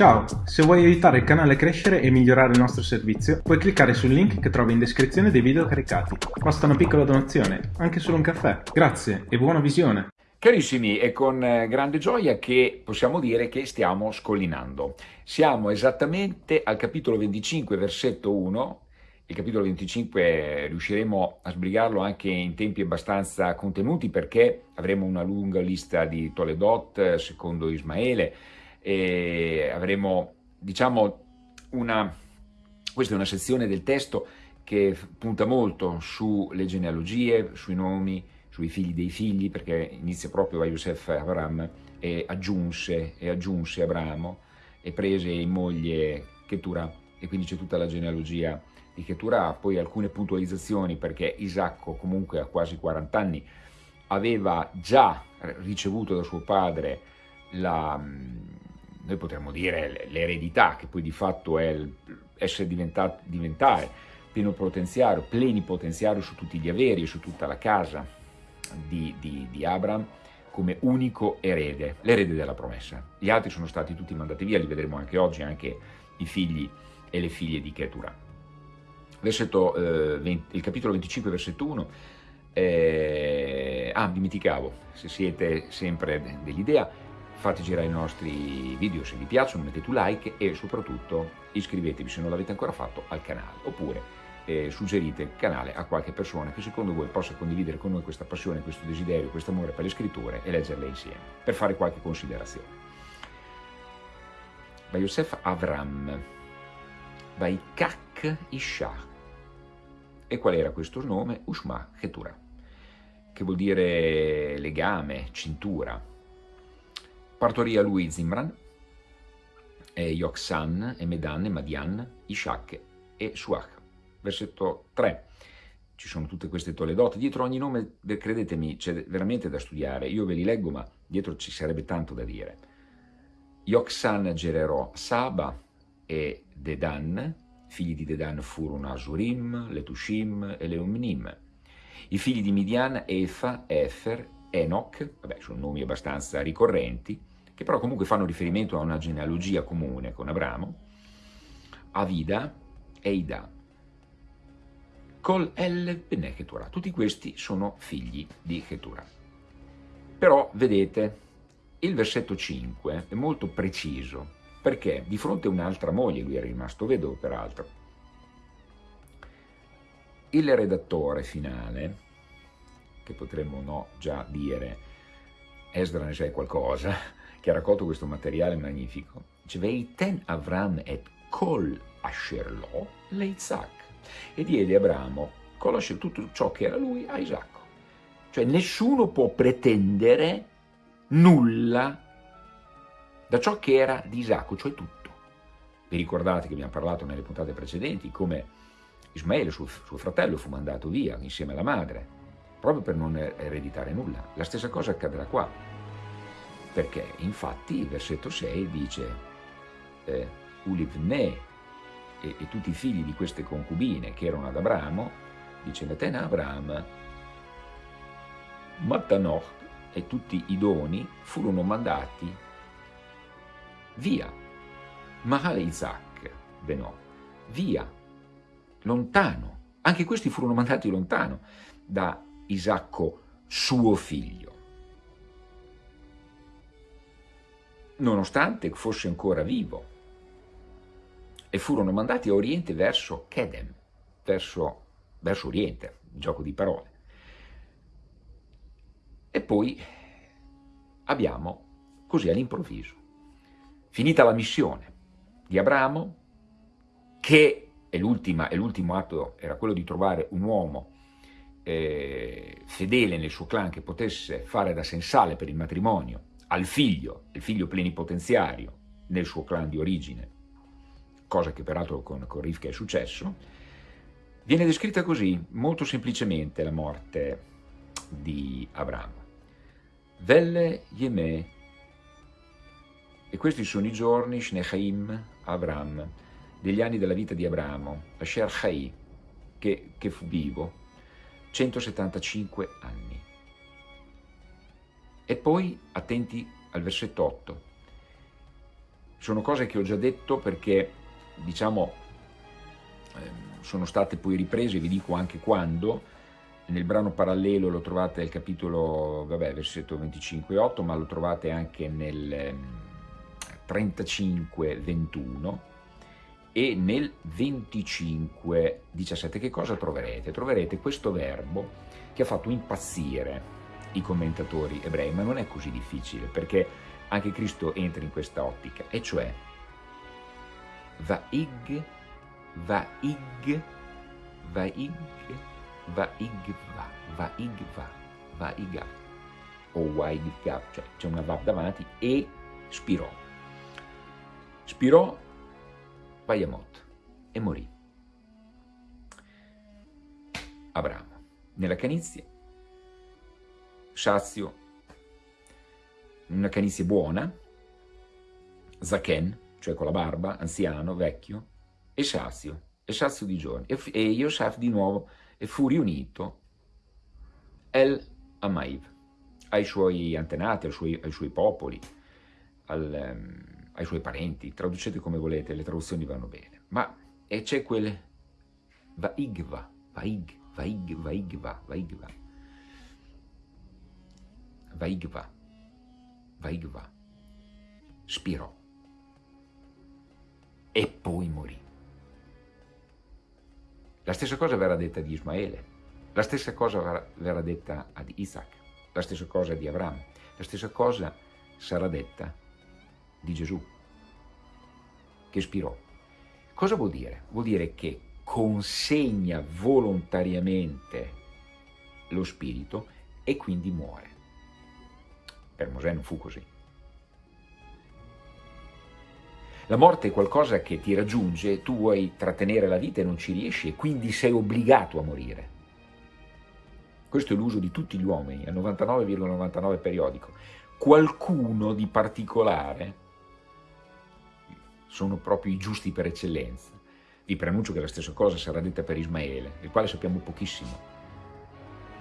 Ciao, se vuoi aiutare il canale a crescere e migliorare il nostro servizio, puoi cliccare sul link che trovi in descrizione dei video caricati. Basta una piccola donazione, anche solo un caffè. Grazie e buona visione! Carissimi, è con eh, grande gioia che possiamo dire che stiamo scollinando. Siamo esattamente al capitolo 25, versetto 1. Il capitolo 25 riusciremo a sbrigarlo anche in tempi abbastanza contenuti perché avremo una lunga lista di Toledot secondo Ismaele, e avremo, diciamo, una, questa è una sezione del testo che punta molto sulle genealogie, sui nomi, sui figli dei figli, perché inizia proprio da Yosef Abraham e aggiunse, e aggiunse Abramo e prese in moglie Keturah. E quindi c'è tutta la genealogia di Keturah, poi alcune puntualizzazioni perché Isacco comunque a quasi 40 anni aveva già ricevuto da suo padre la, noi potremmo dire l'eredità, che poi di fatto è essere diventare plenipotenziario, plenipotenziario su tutti gli averi e su tutta la casa di, di, di Abram, come unico erede, l'erede della promessa. Gli altri sono stati tutti mandati via, li vedremo anche oggi, anche i figli e le figlie di Keturah. Versetto, eh, 20, il capitolo 25, versetto 1, eh, ah, dimenticavo, se siete sempre dell'idea, fate girare i nostri video se vi piacciono, mettete un like e soprattutto iscrivetevi se non l'avete ancora fatto al canale oppure eh, suggerite il canale a qualche persona che secondo voi possa condividere con noi questa passione, questo desiderio, questo amore per le scritture e leggerle insieme per fare qualche considerazione. Vai Yosef Avram, vai Kak Isha. E qual era questo nome? Ushma Ketura, che vuol dire legame, cintura Partorì a lui Zimran, e Yoksan, e Medan, e Madian, Ishak e Suach. Versetto 3. Ci sono tutte queste toledote. Dietro ogni nome, credetemi, c'è veramente da studiare. Io ve li leggo, ma dietro ci sarebbe tanto da dire. Yoksan generò Saba e Dedan. Figli di Dedan furono Asurim, Letushim e Leumnim. I figli di Midian, Efa, Efer, Enoch, vabbè, sono nomi abbastanza ricorrenti, che però comunque fanno riferimento a una genealogia comune con Abramo, Avida e Ida. Col El Bene Keturah. Tutti questi sono figli di Keturah. Però, vedete, il versetto 5 è molto preciso, perché di fronte a un'altra moglie, lui è rimasto vedovo peraltro, il redattore finale, che potremmo no già dire, Esdra ne sa qualcosa, che ha raccolto questo materiale magnifico, dice Veiten Avram et kol asher lo leizak e diede Abramo kol asher tutto ciò che era lui a Isacco. Cioè nessuno può pretendere nulla da ciò che era di Isacco, cioè tutto. Vi ricordate che abbiamo parlato nelle puntate precedenti come Ismaele, suo, suo fratello, fu mandato via insieme alla madre, proprio per non ereditare nulla. La stessa cosa accadrà qua perché infatti il versetto 6 dice eh, Ulivne e, e, tutti i figli di queste concubine che erano ad Abramo, dice Natena Abraham, Mattanoch e tutti i doni furono mandati via, Mahale Isaac Benò, via, lontano, anche questi furono mandati lontano da Isacco suo figlio. Nonostante fosse ancora vivo, e furono mandati a Oriente verso Kedem, verso, verso Oriente, gioco di parole. E poi abbiamo, così all'improvviso, finita la missione di Abramo, che è l'ultimo atto, era quello di trovare un uomo eh, fedele nel suo clan che potesse fare da sensale per il matrimonio al figlio, il figlio plenipotenziario nel suo clan di origine, cosa che peraltro con, con Rivka è successo, viene descritta così, molto semplicemente, la morte di Abramo. Velle Yemè, e questi sono i giorni, Shnechaim, Abram, degli anni della vita di Abramo, Asher Chai, che, che fu vivo, 175 anni. E poi, attenti al versetto 8, sono cose che ho già detto perché, diciamo, ehm, sono state poi riprese, vi dico anche quando, nel brano parallelo lo trovate nel capitolo, vabbè, versetto 25-8, ma lo trovate anche nel 35-21 ehm, e nel 25-17. Che cosa troverete? Troverete questo verbo che ha fatto impazzire i commentatori ebrei, ma non è così difficile, perché anche Cristo entra in questa ottica, e cioè Vaig, Vaig, Vaig, Vaigva, Vaigva, Vaiga, o Waigav, cioè c'è una Vav davanti, e spirò. Spirò Vayamot e morì. Abramo, nella canizia, sazio una canizie buona, Zaken, cioè con la barba, anziano, vecchio, e sazio, e sazio di giorni. E, e Yosef di nuovo e fu riunito El Amaiv, ai suoi antenati, ai suoi, ai suoi popoli, al, um, ai suoi parenti, traducete come volete, le traduzioni vanno bene, ma c'è quel Vaigva, Vaig, Vaig, Vaigva, Vaigva, Vaigva, Vaigva, spirò e poi morì. La stessa cosa verrà detta di Ismaele, la stessa cosa verrà detta ad Isaac, la stessa cosa di Abramo, la stessa cosa sarà detta di Gesù, che spirò. Cosa vuol dire? Vuol dire che consegna volontariamente lo spirito e quindi muore. Per Mosè non fu così. La morte è qualcosa che ti raggiunge, tu vuoi trattenere la vita e non ci riesci e quindi sei obbligato a morire. Questo è l'uso di tutti gli uomini, al 99,99 ,99 periodico. Qualcuno di particolare sono proprio i giusti per eccellenza. Vi preannuncio che la stessa cosa sarà detta per Ismaele, del quale sappiamo pochissimo.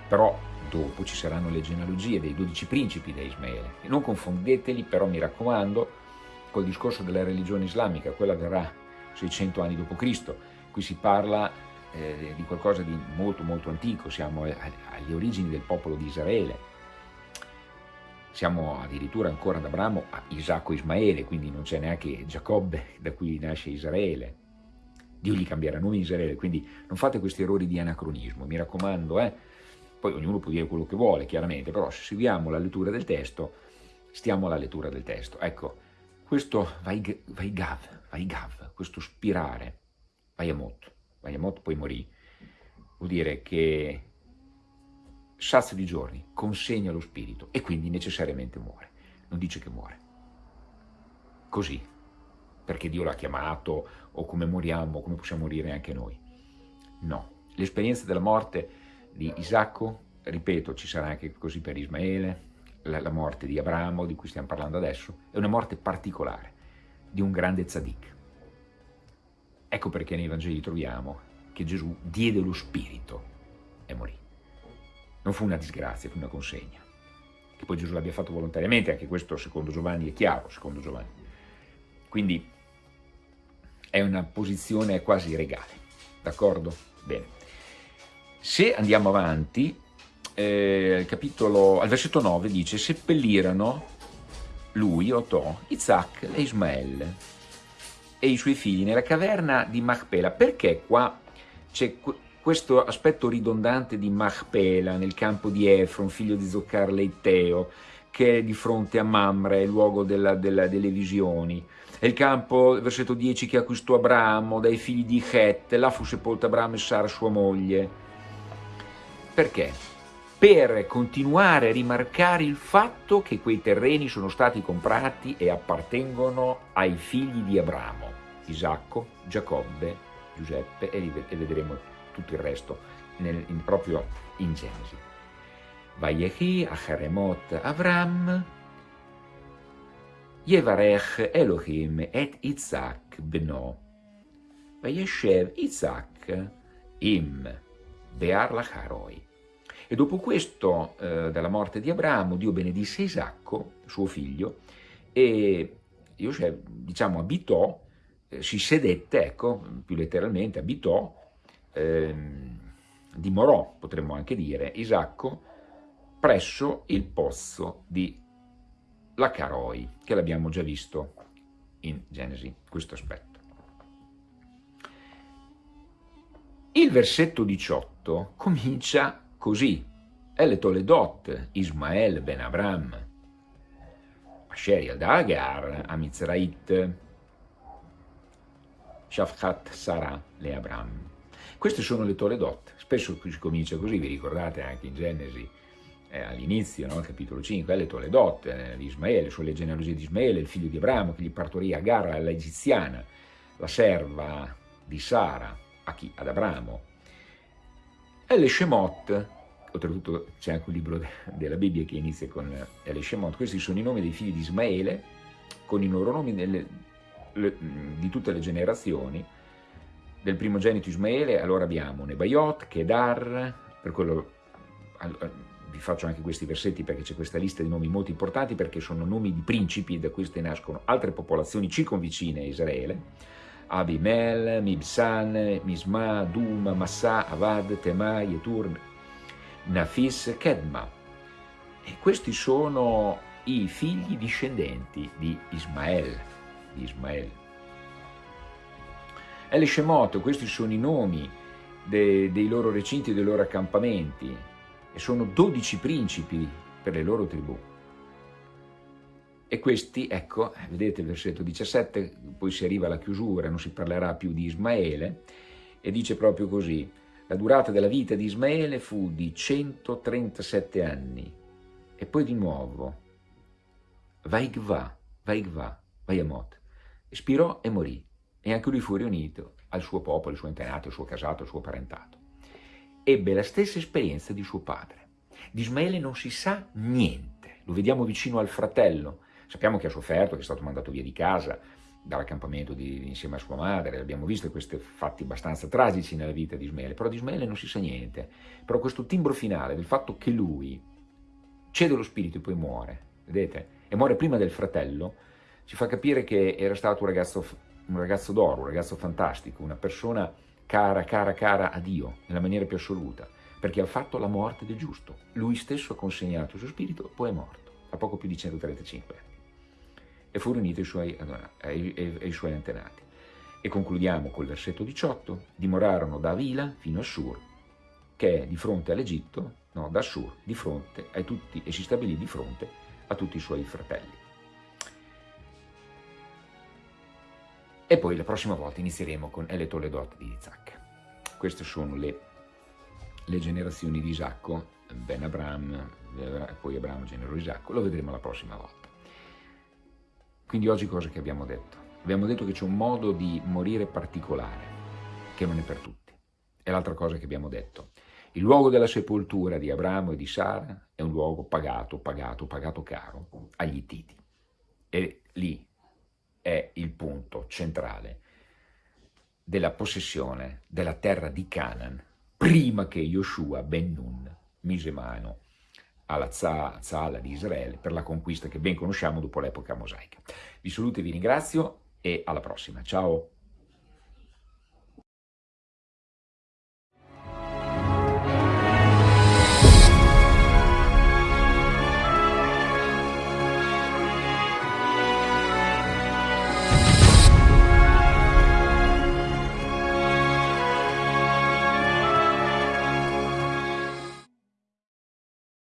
Però Dopo ci saranno le genealogie dei dodici principi di Ismaele. E non confondeteli, però mi raccomando, col discorso della religione islamica, quella verrà 600 anni dopo Cristo. Qui si parla eh, di qualcosa di molto molto antico, siamo alle origini del popolo di Israele. Siamo addirittura ancora ad Abramo a Isacco Ismaele, quindi non c'è neanche Giacobbe da cui nasce Israele. Dio gli cambierà nome Israele, quindi non fate questi errori di anacronismo, mi raccomando, eh? Poi ognuno può dire quello che vuole, chiaramente, però se seguiamo la lettura del testo, stiamo alla lettura del testo. Ecco, questo Vaigav, Vaigav, questo spirare, Vayamot, Vayamot poi morì, vuol dire che sazio di giorni consegna lo spirito e quindi necessariamente muore. Non dice che muore. Così, perché Dio l'ha chiamato, o come moriamo, come possiamo morire anche noi. No, l'esperienza della morte di Isacco, ripeto, ci sarà anche così per Ismaele, la, la morte di Abramo, di cui stiamo parlando adesso, è una morte particolare di un grande tzaddik. Ecco perché nei Vangeli troviamo che Gesù diede lo spirito e morì. Non fu una disgrazia, fu una consegna. Che poi Gesù l'abbia fatto volontariamente, anche questo secondo Giovanni è chiaro, secondo Giovanni. Quindi è una posizione quasi regale, d'accordo? Bene. Se andiamo avanti, eh, capitolo, al versetto 9 dice seppellirono lui, Otò, Isaac e Ismael e i suoi figli nella caverna di Machpela. Perché qua c'è questo aspetto ridondante di Machpela nel campo di Efron, figlio di Zoccar Leiteo, che è di fronte a Mamre, luogo della, della, delle visioni. È il campo, versetto 10, che acquistò Abramo dai figli di Het, là fu sepolto Abramo e Sara sua moglie. Perché? Per continuare a rimarcare il fatto che quei terreni sono stati comprati e appartengono ai figli di Abramo, Isacco, Giacobbe, Giuseppe e, vedremo tutto il resto nel, in, proprio in Genesi. Vayechi Acharemot Avram Yevarech Elohim et Isaac beno Vayeshev Isaac im Bear Lacharoi e dopo questo, eh, dalla morte di Abramo, Dio benedisse Isacco, suo figlio, e Yosef, diciamo, abitò, eh, si sedette, ecco, più letteralmente, abitò, eh, dimorò, potremmo anche dire, Isacco, presso il pozzo di Lacaroi, che l'abbiamo già visto in Genesi, questo aspetto. Il versetto 18 comincia così. El Toledot, Ismael ben Abram, Asher ad Agar, Amizrait, Shafchat Sarah le Abram. Queste sono le Toledot, spesso si comincia così, vi ricordate anche in Genesi, eh, all'inizio, no? capitolo 5, le Toledot, eh, di Ismaele, sulle genealogie di Ismaele, il figlio di Abramo, che gli partorì Agar, l'egiziana, la serva di Sara, a chi? Ad Abramo. E le Shemot, oltretutto c'è anche un libro della Bibbia che inizia con le Shemot, questi sono i nomi dei figli di Ismaele, con i loro nomi nelle, le, di tutte le generazioni, del primogenito Ismaele, allora abbiamo Nebaiot, Kedar, per quello vi faccio anche questi versetti perché c'è questa lista di nomi molto importanti perché sono nomi di principi da cui nascono altre popolazioni circonvicine a Israele, Abimel, Mibsan, Misma, Dum, Massa, Avad, Tema, Yetur, Nafis, Kedma. E questi sono i figli discendenti di Ismael. Di Ismael. El Shemot, questi sono i nomi de, dei loro recinti, dei loro accampamenti, e sono dodici principi per le loro tribù. E questi, ecco, vedete il versetto 17, poi si arriva alla chiusura, non si parlerà più di Ismaele, e dice proprio così, la durata della vita di Ismaele fu di 137 anni, e poi di nuovo, Vaigva, Vaigva, Vayamot, espirò e morì, e anche lui fu riunito al suo popolo, al suo antenato, al suo casato, al suo parentato. Ebbe la stessa esperienza di suo padre. Di Ismaele non si sa niente, lo vediamo vicino al fratello, Sappiamo che ha sofferto, che è stato mandato via di casa dall'accampamento insieme a sua madre, abbiamo visto questi fatti abbastanza tragici nella vita di Ismaele, però di Ismaele non si sa niente. Però questo timbro finale del fatto che lui cede lo spirito e poi muore, vedete? E muore prima del fratello, ci fa capire che era stato un ragazzo, ragazzo d'oro, un ragazzo fantastico, una persona cara, cara, cara a Dio, nella maniera più assoluta, perché ha fatto la morte del giusto. Lui stesso ha consegnato il suo spirito poi è morto, a poco più di 135 anni e fu riunito ai suoi, ai, ai, ai suoi antenati. E concludiamo col versetto 18, dimorarono da Avila fino a Sur, che è di fronte all'Egitto, no, da Sur, di fronte a tutti, e si stabilì di fronte a tutti i suoi fratelli. E poi la prossima volta inizieremo con El Toledot di Isaac. Queste sono le, le generazioni di Isacco, Ben Abram, poi Abramo generò Isacco, lo vedremo la prossima volta. Quindi oggi cosa che abbiamo detto? Abbiamo detto che c'è un modo di morire particolare, che non è per tutti. E l'altra cosa che abbiamo detto, il luogo della sepoltura di Abramo e di Sara è un luogo pagato, pagato, pagato caro agli Ittiti. E lì è il punto centrale della possessione della terra di Canaan, prima che Yoshua ben Nun mise mano alla Zala di Israele per la conquista che ben conosciamo dopo l'epoca mosaica. Vi saluto e vi ringrazio e alla prossima. Ciao!